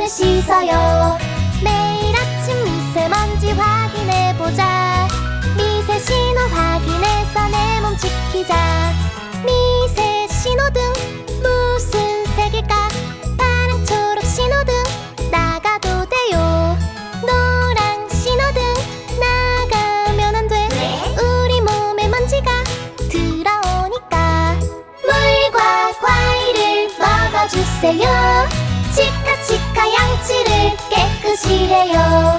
손을 씻어요. 매일 아침 미세먼지 확인해보자. 미세 신호 확인해서 내 몸 지키자. 미세 신호등 무슨 색일까? 파랑 초록 신호등 나가도 돼요. 노랑 신호등 나가면 안 돼. 우리 몸에 먼지가 들어오니까. 물과 과일을 먹어주세요 してよ